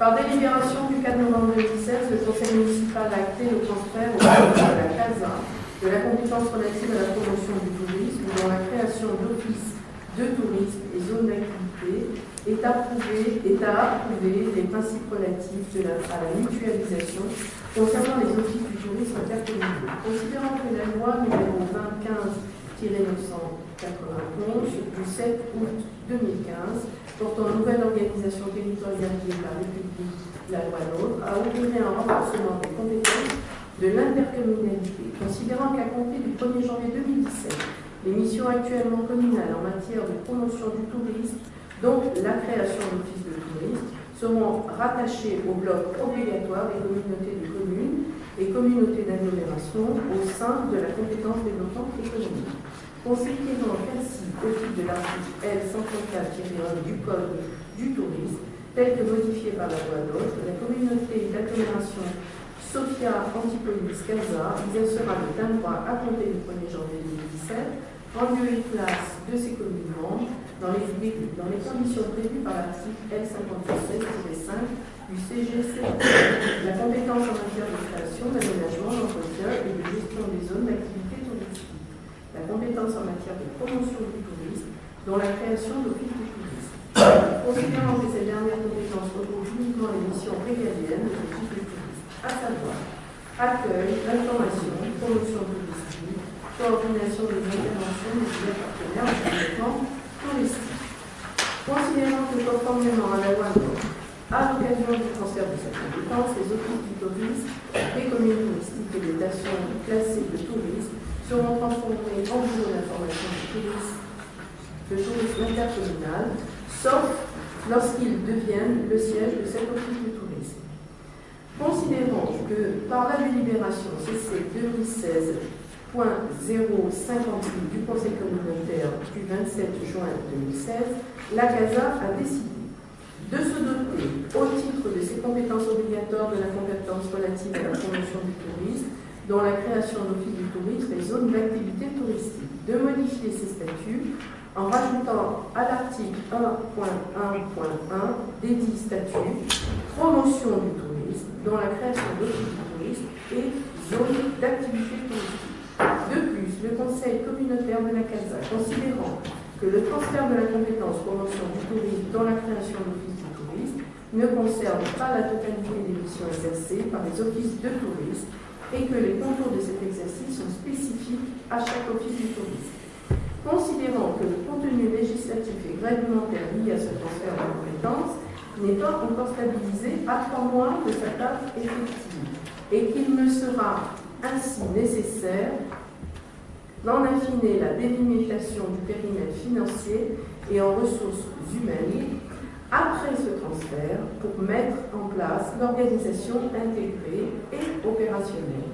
Par délibération du 4 novembre 2016, le conseil municipal a acté le transfert au de la CASA de la compétence relative à la promotion du tourisme, dont la création d'offices de tourisme et zones d'activité est approuvé, à approuver les principes relatifs à la mutualisation concernant les offices du tourisme intercommunaux. Considérant que la loi numéro 2015-991 du 7 août 2015 portant nouvelle organisation territoriale de la République, la loi NOTRe, a opéré un renforcement des compétences de l'intercommunalité, considérant qu'à compter du 1er janvier 2017, les missions actuellement communales en matière de promotion du tourisme, donc la création d'offices de tourisme, seront rattachées au bloc obligatoire des communautés de communes et communautés d'agglomération au sein de la compétence développement économique. Considérant qu'ainsi, au titre de l'article L134-1 du Code du tourisme, tel que modifié par la loi d'autres, la communauté d'agglomération Sophia Antipolis Casa exercera le plein droit à compter du 1er janvier 2017 en lieu et place de ses communes membres dans les, conditions prévues par l'article L57-5 du CGC. La compétence en matière de création, d'aménagement, d'entretien et de gestion des zones d'activité. En matière de promotion du tourisme, dont la création d'office du tourisme. Considérant que ces dernières compétences regroupent uniquement les missions régaliennes de l'office du tourisme, à savoir accueil, information, promotion touristique, coordination des interventions des partenaires en développement touristique. Considérant que conformément à la loi NOTRe, à l'occasion du transfert de cette compétence, les offices du tourisme, les communes touristiques et les stations classées de tourisme seront transformés en bureau d'information du tourisme, de tourisme intercommunal, sauf lorsqu'ils deviennent le siège de cet office de tourisme. Considérant que par la délibération CC 2016.058 du Conseil communautaire du 27 juin 2016, la CASA a décidé de se doter, au titre de ses compétences obligatoires de la compétence relative à la promotion du tourisme, dont la création d'office du tourisme et zones d'activité touristique, de modifier ses statuts en rajoutant à l'article 1.1.1 des dix statuts promotion du tourisme, dont la création d'office du tourisme et zones d'activité touristique. De plus, le Conseil communautaire de la CASA, considérant que le transfert de la compétence promotion du tourisme dans la création d'office du tourisme ne concerne pas la totalité des missions exercées par les offices de tourisme et que les contours de cet exercice sont spécifiques à chaque office du tourisme. Considérant que le contenu législatif et réglementaire lié à ce transfert de compétences n'est pas encore stabilisé à trois mois de sa date effective et qu'il me sera ainsi nécessaire d'en affiner la délimitation du périmètre financier et en ressources humaines après ce transfert pour mettre en place l'organisation intégrée et opérationnelle.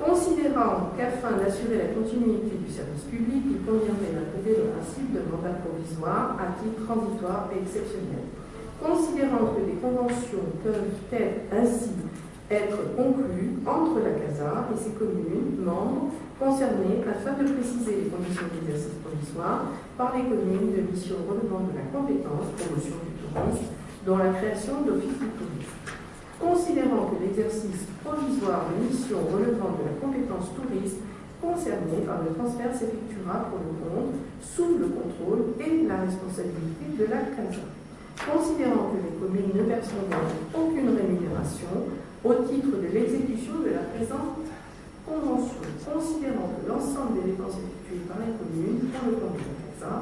Considérant qu'afin d'assurer la continuité du service public, il conviendrait d'approuver le principe de mandat provisoire à titre transitoire et exceptionnel. Considérant que des conventions peuvent être ainsi être conclues entre la CASA et ses communes membres concernées afin de préciser les conditions d'exercice provisoire par les communes de mission relevant de la compétence promotion du tourisme dont la création d'office du tourisme. Considérant que l'exercice provisoire de mission relevant de la compétence tourisme concernée par le transfert s'effectuera pour le compte, sous le contrôle et la responsabilité de la CASA. considérant que les communes ne percevront aucune rémunération au titre de l'exécution de la présente convention, considérant que l'ensemble des dépenses effectuées par les communes pour le compte de la CASA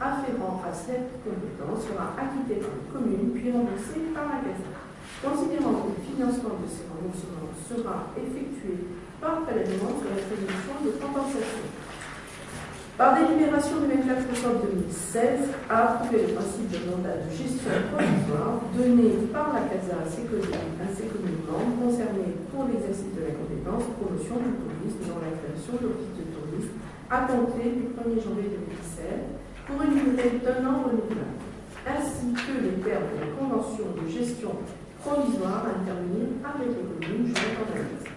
afférent à cette compétence sera acquitté par les communes puis remboursé par la CASA. Considérant que le financement de ces remboursements sera effectué par prélèvement sur l'attribution de compensation. Par délibération du 24 octobre 2016, a approuvé le principe de mandat de gestion provisoire donné par la CASA à ses communes, membres concernées pour l'exercice de la compétence promotion du tourisme dans la création d'offices de tourisme à compter du 1er janvier 2017 pour une durée d'un an renouvelable, ainsi que les termes de la convention de gestion provisoire à intervenir avec les communes, je recommande.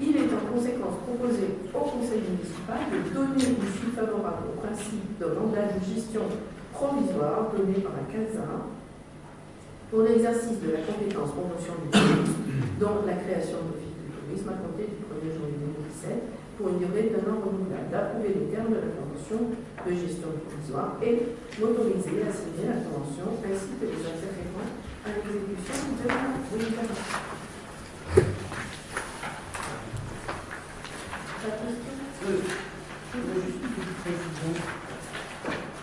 Il est en conséquence proposé au Conseil municipal de donner une suite favorable au principe de mandat de gestion provisoire donné par la CASA pour l'exercice de la compétence promotion du tourisme, dont la création d'office du tourisme à compter du 1er janvier 2017 pour une durée d'un an renouvelable, d'approuver les termes de la convention de gestion provisoire et m'autoriser à signer la convention ainsi que les afférents à l'exécution de la délibération.
Précision.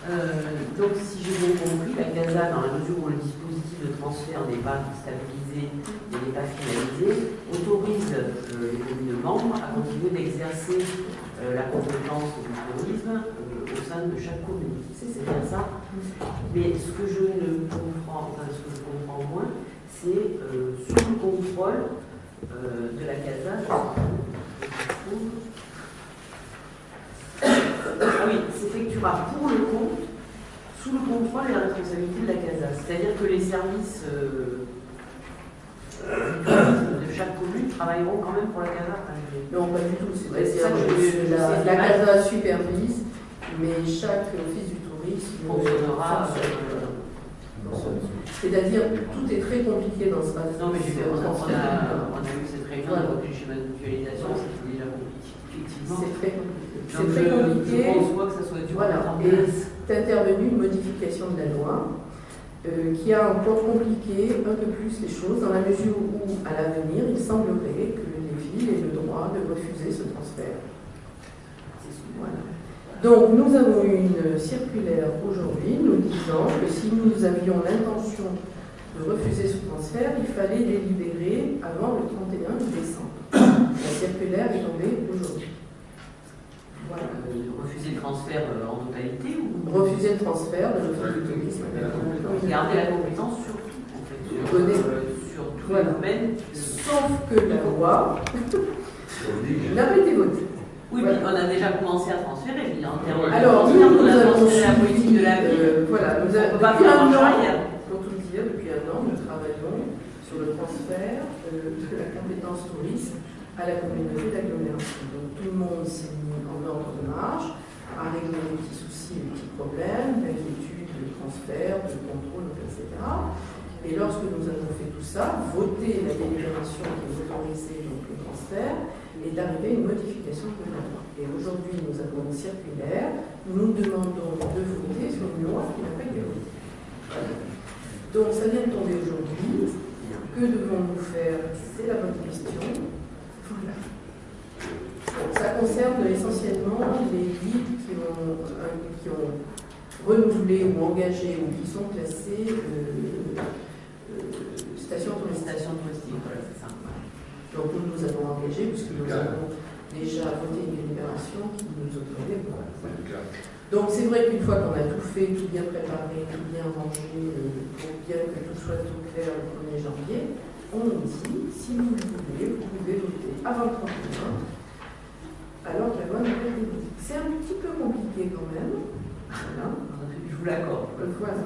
Euh, donc, si j'ai bien compris, la CASA, dans la mesure où le dispositif de transfert n'est pas stabilisé et n'est pas finalisé, autorise euh, les communes membres à continuer d'exercer euh, la compétence du tourisme au sein de chaque commune. C'est bien ça. Mais ce que je ne comprends, enfin, ce que je comprends moins, c'est sous le contrôle de la CASA. Ah oui, s'effectuera pour le compte, sous le contrôle et la responsabilité de la CASA. C'est-à-dire que les services euh, euh, de chaque commune travailleront quand même pour la CASA.
Non, pas du tout. C'est
ça que
la. CASA supervise, mais chaque office du tourisme
Fonctionnera, euh,
C'est-à-dire, tout est très compliqué dans ce
Non, mais a, on a- on a eu mutualisation, c'était déjà compliqué, effectivement.
C'est très compliqué.
Donc,
C'est très
je-
compliqué.
Je pense pas que ça soit dur
Voilà. Et c'est intervenu une modification de la loi euh, qui a encore compliqué un peu plus les choses dans la mesure où, à l'avenir, il semblerait que les villes aient le droit de refuser ce transfert. Voilà. Donc, nous avons eu une circulaire aujourd'hui nous disant que si nous avions l'intention refuser ce transfert, il fallait délibérer avant le 31 décembre. La circulaire est tombée aujourd'hui. Voilà.
Euh, refuser le transfert euh, en totalité ou
Refuser le transfert de l'office du tourisme.
garder la compétence sur tout, en fait, sur,
Donner.
euh, sur tous
Voilà.
les domaines.
Sauf que la loi n'a pas été votée.
Oui,
Voilà.
mais on a déjà commencé à transférer, mais en termes.
Alors, nous, nous
on a
avons
transféré la politique de la ville.
euh, voilà, nous
on
avons,
pas
depuis
faire
un
arrière.
pour tout le dire, depuis un an, nous travaillons sur le euh, de la compétence tourisme à la communauté d'agglomération. Donc, tout le monde s'est mis en ordre de marche, a réglé les petits soucis, les petits problèmes, d'inquiétude, de transfert, de contrôle, etc. Et lorsque nous avons fait tout ça, voté la délibération qui autorisait le transfert, est arrivée une modification de la loi. Et aujourd'hui, nous avons une circulaire, nous demandons de voter sur une loi qui n'a pas été votée. Donc ça vient de tomber aujourd'hui. Que devons-nous faire? C'est la bonne question. Voilà. Ça concerne essentiellement les guides qui ont, euh, qui ont renouvelé ou engagé ou qui sont classés euh, euh, stations
Les
touristiques.
stations touristiques, voilà, c'est ça.
Donc nous nous avons engagé puisque nous avons déjà voté une délibération qui nous autorisait. Voilà. Donc c'est vrai qu'une fois qu'on a tout fait, tout bien préparé, tout bien rangé, euh, pour bien que tout soit tout clair le 1er janvier, on nous dit, si vous le voulez, vous pouvez voter avant le 31, alors que la loi n'a pas. C'est un petit peu compliqué quand même. Voilà.
Je vous l'accorde.
Donc, voilà.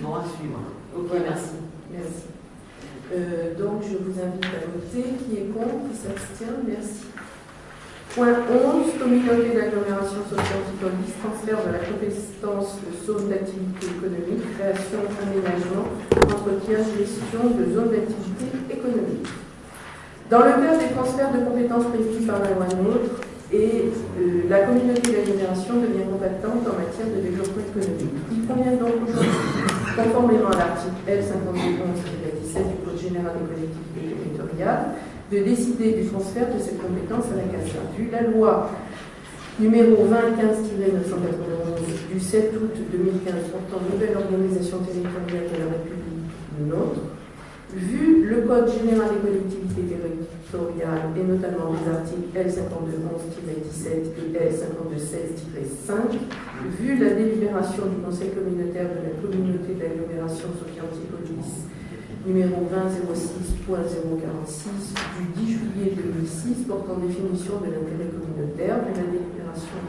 Bon, à suivre. Ok,
Voilà.
merci.
Merci. Euh, donc, je vous invite à voter. Qui est contre Qui s'abstient? Merci. Point 11, communauté d'agglomération socio-antipolice, transfert de la compétence de zone d'activité économique, création, aménagement, entretien, gestion de zone d'activité économique. Dans le cadre des transferts de compétences prévus par la loi NOTRe, et euh, la communauté d'agglomération devient compétente en matière de développement économique. Il convient donc aujourd'hui conformément à l'article L5211-17 du Code général des collectivités territoriales, de décider du transfert de cette compétence à la CASA. Vu la loi numéro 2015-991 du 7 août 2015 portant nouvelle organisation territoriale de la République nôtre, vu le Code général des collectivités territoriales et notamment les articles L5211-17 et L5216-5, vu la délibération du Conseil communautaire de la communauté d'agglomération Sophie Antipolis numéro 2006.046 du 10 juillet 2006 portant définition de l'intérêt communautaire, de la délibération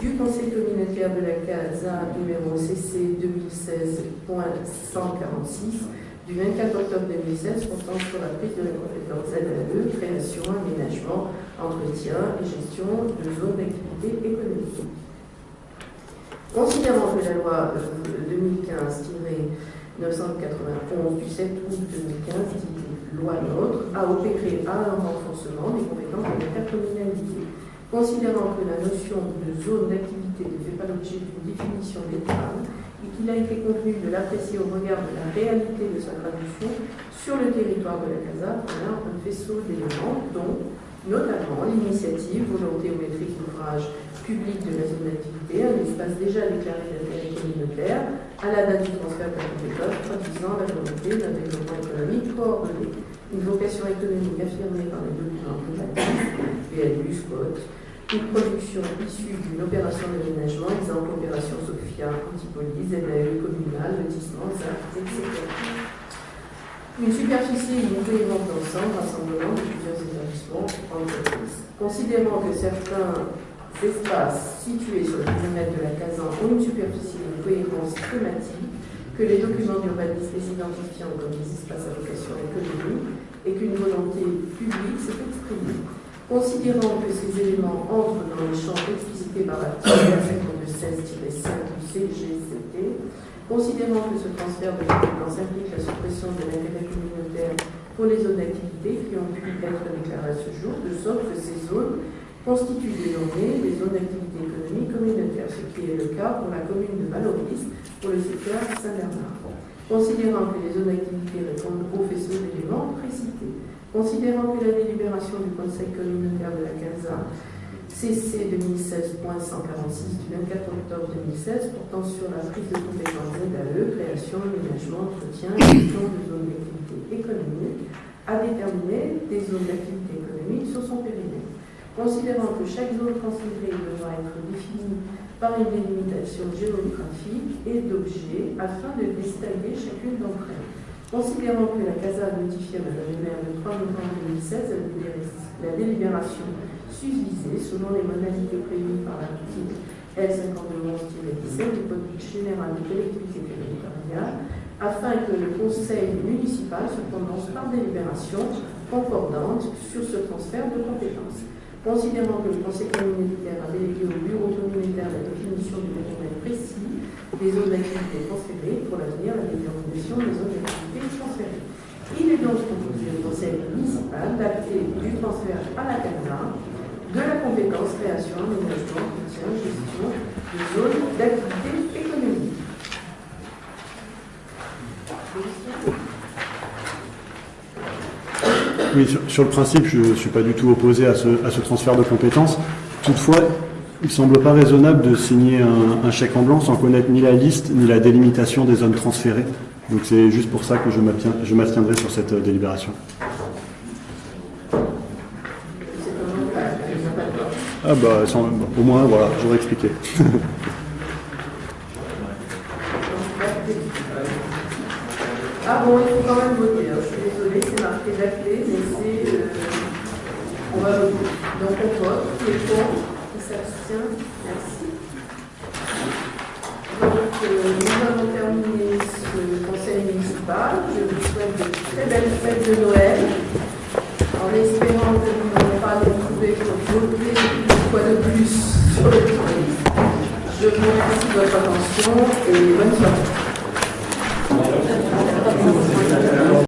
du Conseil communautaire de la CASA numéro CC 2016.146 du 24 octobre 2016 portant sur la prise de la compétence ZAE, création, aménagement, entretien et gestion de zones d'activité économique. Considérant que la loi 2015 991 du 7 août 2015, dit loi NOTRe, a opéré à un renforcement des compétences de l'intercommunalité. Considérant que la notion de zone d'activité ne fait pas l'objet d'une définition d'étale et qu'il a été convenu de l'apprécier au regard de la réalité de sa traduction sur le territoire de la CASA, on a un faisceau d'éléments dont notamment l'initiative, volonté ou maîtrise d'ouvrage public de la zone d'activité, un espace déjà déclaré d'intérêt communautaire, à la date du transfert de la compétence, traduisant la volonté d'un développement économique coordonné. Une vocation économique affirmée par les documents privatifs, PLU, SCOT, une production issue d'une opération d'aménagement, exemple opération Sophia, Antipolis, ZAE communale, lotissement, ZAC, etc. Une superficie une d'ensemble, rassemblement de plusieurs établissements entreprises. Considérant que certains espaces situés sur le périmètre de la Casan ont une superficie une cohérence thématique, que les documents d'urbanisme les identifiant comme des espaces à vocation économique et qu'une volonté publique s'est exprimée. Considérant que ces éléments entrent dans les champs explicités par l'article 16-5 du CGCT, considérant que ce transfert de compétences implique la suppression de l'intérêt communautaire pour les zones d'activité qui ont pu être déclarées à ce jour, de sorte que ces zones constituent désormais des zones d'activité économique communautaire, ce qui est le cas pour la commune de Valoris pour le secteur Saint-Bernard. Considérant que les zones d'activité répondent au faisceau d'éléments précités, Considérant que la délibération du Conseil communautaire de la CASA CC 2016.146 du 24 octobre 2016 portant sur la prise de compétences ZAE, création, aménagement, entretien et gestion de zones d'activité économique, a déterminé des zones d'activité économique sur son périmètre. Considérant que chaque zone considérée devra être définie par une délimitation géographique et d'objets afin de distinguer chacune d'entre elles. Considérant que la CASA a notifié à Mme le maire le 3 novembre 2016 la délibération susvisée selon les modalités prévues par l'article L5211-17 du Code général des collectivités territoriales, afin que le conseil municipal se prononce par délibération concordante sur ce transfert de compétences. Considérant que le conseil communautaire a délégué au bureau communautaire la définition du périmètre précis des zones d'activité transférées pour l'avenir, la détermination des zones d'activité transférées. Il est donc proposé au conseil municipal d'acter du transfert à la CANA de la compétence création, aménagement, gestion de zones d'activité économique.
Oui, sur, le principe, je ne suis pas du tout opposé à ce, transfert de compétences. Toutefois, il ne semble pas raisonnable de signer un, chèque en blanc sans connaître ni la liste ni la délimitation des zones transférées. Donc c'est juste pour ça que je m'abstiendrai sur cette euh, délibération. Ah bah, au moins, voilà, j'aurais expliqué.
Ah bon, il faut quand même voter. hein. Je suis désolée, c'est marqué d'acté, mais c'est. euh, on va voter. Donc on vote. Qui est contre Qui s'abstient Merci. Donc euh, nous avons terminé ce conseil municipal. Je vous souhaite de très belles fêtes de Noël. En espérant que nous n'allons pas nous retrouver pour voter une fois de plus sur le tourisme. Je vous remercie de votre attention et bonne soirée.